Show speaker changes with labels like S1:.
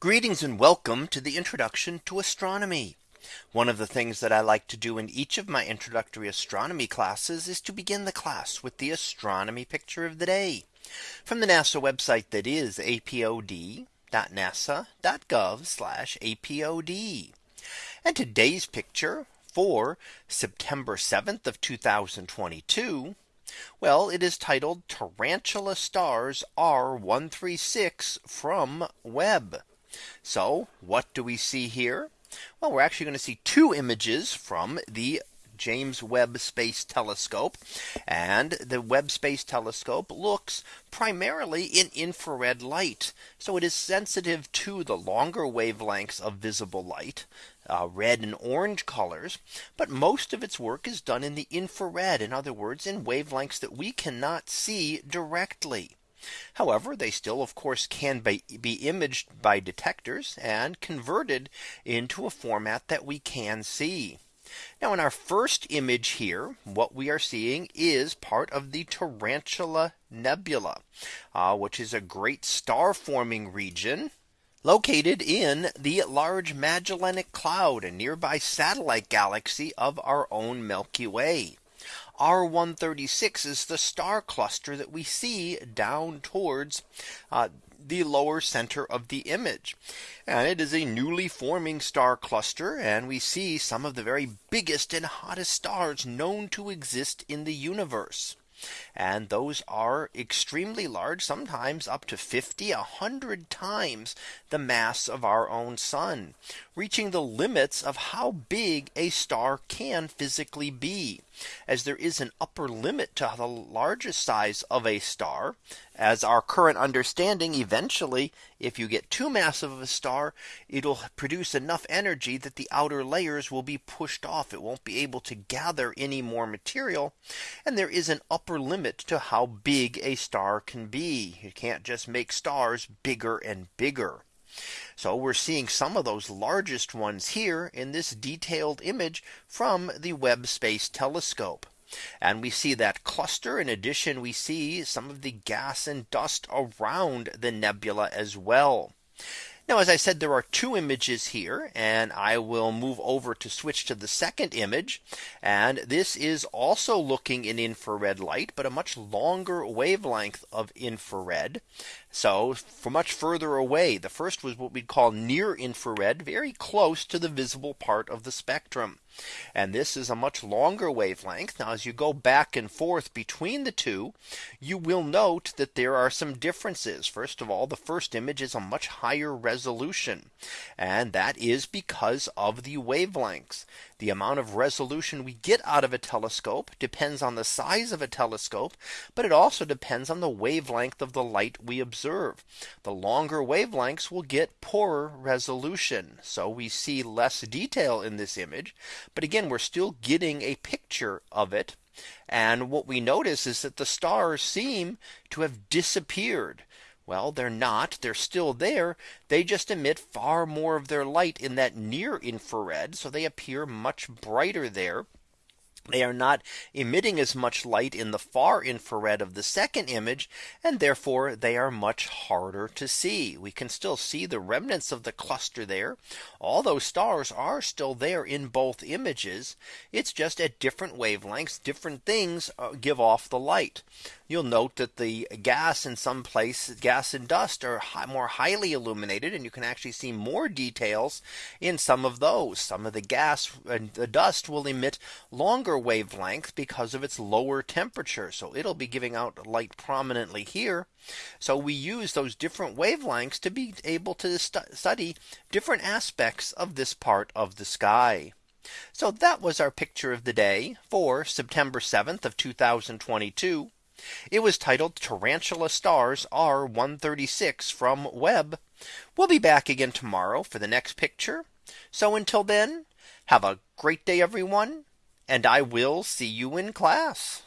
S1: Greetings and welcome to the introduction to astronomy. One of the things that I like to do in each of my introductory astronomy classes is to begin the class with the astronomy picture of the day from the NASA website that is apod.nasa.gov apod. And today's picture for September 7th of 2022 well, it is titled Tarantula Stars R136 from Webb. So what do we see here? Well, we're actually going to see two images from the James Webb Space Telescope. And the Webb Space Telescope looks primarily in infrared light. So it is sensitive to the longer wavelengths of visible light, uh, red and orange colors. But most of its work is done in the infrared, in other words, in wavelengths that we cannot see directly. However, they still of course can be, be imaged by detectors and converted into a format that we can see. Now in our first image here, what we are seeing is part of the Tarantula Nebula, uh, which is a great star forming region located in the Large Magellanic Cloud, a nearby satellite galaxy of our own Milky Way. R136 is the star cluster that we see down towards uh, the lower center of the image. And it is a newly forming star cluster. And we see some of the very biggest and hottest stars known to exist in the universe. And those are extremely large, sometimes up to 50, 100 times the mass of our own sun, reaching the limits of how big a star can physically be as there is an upper limit to the largest size of a star as our current understanding eventually if you get too massive of a star it'll produce enough energy that the outer layers will be pushed off it won't be able to gather any more material and there is an upper limit to how big a star can be you can't just make stars bigger and bigger so we're seeing some of those largest ones here in this detailed image from the Webb Space Telescope. And we see that cluster. In addition, we see some of the gas and dust around the nebula as well. Now, as I said, there are two images here and I will move over to switch to the second image. And this is also looking in infrared light, but a much longer wavelength of infrared. So for much further away, the first was what we'd call near infrared, very close to the visible part of the spectrum. And this is a much longer wavelength. Now, as you go back and forth between the two, you will note that there are some differences. First of all, the first image is a much higher resolution resolution. And that is because of the wavelengths. The amount of resolution we get out of a telescope depends on the size of a telescope, but it also depends on the wavelength of the light we observe. The longer wavelengths will get poorer resolution. So we see less detail in this image. But again, we're still getting a picture of it. And what we notice is that the stars seem to have disappeared. Well, they're not. They're still there. They just emit far more of their light in that near infrared. So they appear much brighter there they are not emitting as much light in the far infrared of the second image and therefore they are much harder to see we can still see the remnants of the cluster there all those stars are still there in both images it's just at different wavelengths different things uh, give off the light you'll note that the gas in some place gas and dust are high, more highly illuminated and you can actually see more details in some of those some of the gas and the dust will emit longer wavelength because of its lower temperature. So it'll be giving out light prominently here. So we use those different wavelengths to be able to st study different aspects of this part of the sky. So that was our picture of the day for September 7th of 2022. It was titled Tarantula Stars R136 from Webb. We'll be back again tomorrow for the next picture. So until then, have a great day, everyone, and I will see you in class.